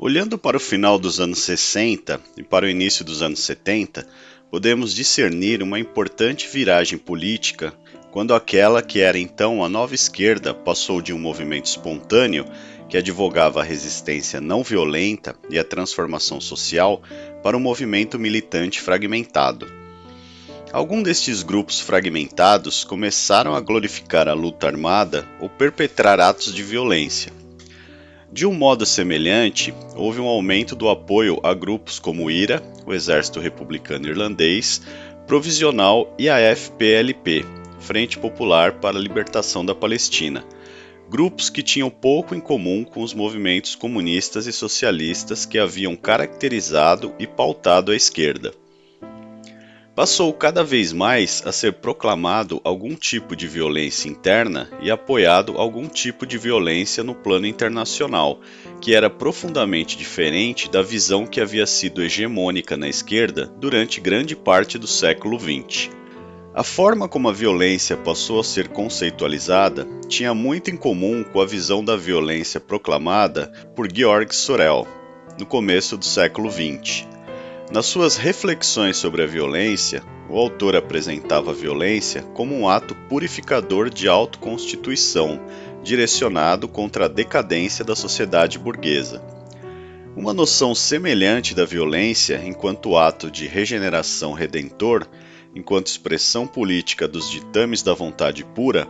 Olhando para o final dos anos 60 e para o início dos anos 70, podemos discernir uma importante viragem política quando aquela que era então a nova esquerda passou de um movimento espontâneo que advogava a resistência não violenta e a transformação social para um movimento militante fragmentado. Alguns destes grupos fragmentados começaram a glorificar a luta armada ou perpetrar atos de violência. De um modo semelhante, houve um aumento do apoio a grupos como o IRA, o Exército Republicano Irlandês, Provisional e a FPLP, Frente Popular para a Libertação da Palestina, grupos que tinham pouco em comum com os movimentos comunistas e socialistas que haviam caracterizado e pautado a esquerda passou cada vez mais a ser proclamado algum tipo de violência interna e apoiado algum tipo de violência no plano internacional, que era profundamente diferente da visão que havia sido hegemônica na esquerda durante grande parte do século XX. A forma como a violência passou a ser conceitualizada tinha muito em comum com a visão da violência proclamada por Georg Sorel no começo do século XX. Nas suas reflexões sobre a violência, o autor apresentava a violência como um ato purificador de autoconstituição, direcionado contra a decadência da sociedade burguesa. Uma noção semelhante da violência enquanto ato de regeneração redentor, enquanto expressão política dos ditames da vontade pura,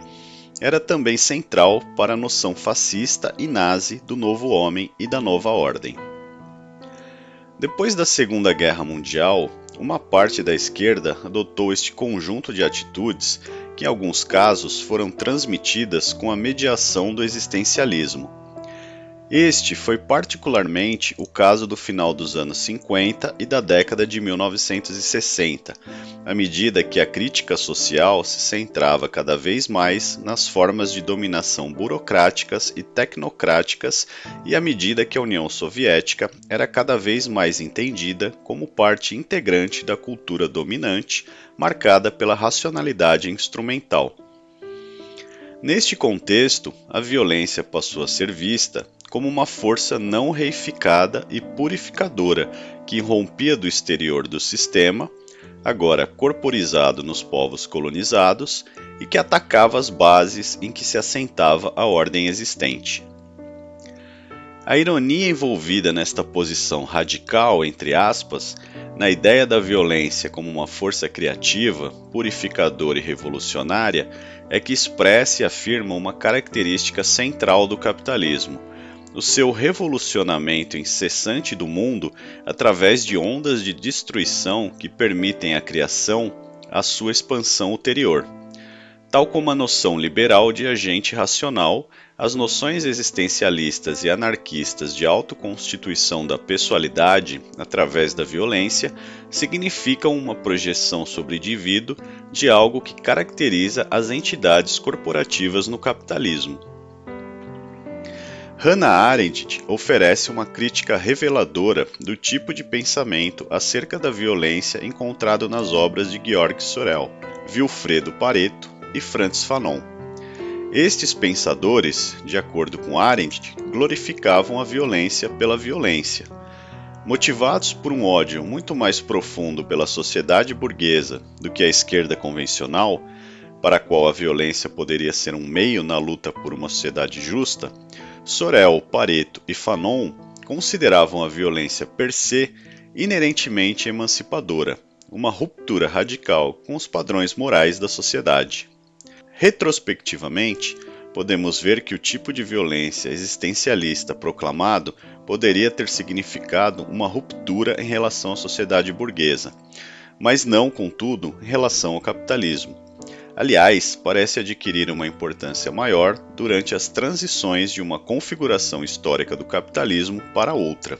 era também central para a noção fascista e nazi do novo homem e da nova ordem. Depois da Segunda Guerra Mundial, uma parte da esquerda adotou este conjunto de atitudes que, em alguns casos, foram transmitidas com a mediação do existencialismo. Este foi particularmente o caso do final dos anos 50 e da década de 1960, à medida que a crítica social se centrava cada vez mais nas formas de dominação burocráticas e tecnocráticas e à medida que a União Soviética era cada vez mais entendida como parte integrante da cultura dominante, marcada pela racionalidade instrumental. Neste contexto, a violência passou a ser vista como uma força não reificada e purificadora que rompia do exterior do sistema, agora corporizado nos povos colonizados, e que atacava as bases em que se assentava a ordem existente. A ironia envolvida nesta posição radical, entre aspas, na ideia da violência como uma força criativa, purificadora e revolucionária, é que expressa e afirma uma característica central do capitalismo, o seu revolucionamento incessante do mundo através de ondas de destruição que permitem à criação a sua expansão ulterior. Tal como a noção liberal de agente racional, as noções existencialistas e anarquistas de autoconstituição da pessoalidade através da violência significam uma projeção sobre o indivíduo de algo que caracteriza as entidades corporativas no capitalismo. Hannah Arendt oferece uma crítica reveladora do tipo de pensamento acerca da violência encontrado nas obras de Georg Sorel, Wilfredo Pareto e Franz Fanon. Estes pensadores, de acordo com Arendt, glorificavam a violência pela violência. Motivados por um ódio muito mais profundo pela sociedade burguesa do que a esquerda convencional, para a qual a violência poderia ser um meio na luta por uma sociedade justa, Sorel, Pareto e Fanon consideravam a violência per se inerentemente emancipadora, uma ruptura radical com os padrões morais da sociedade. Retrospectivamente, podemos ver que o tipo de violência existencialista proclamado poderia ter significado uma ruptura em relação à sociedade burguesa, mas não, contudo, em relação ao capitalismo. Aliás, parece adquirir uma importância maior durante as transições de uma configuração histórica do capitalismo para outra.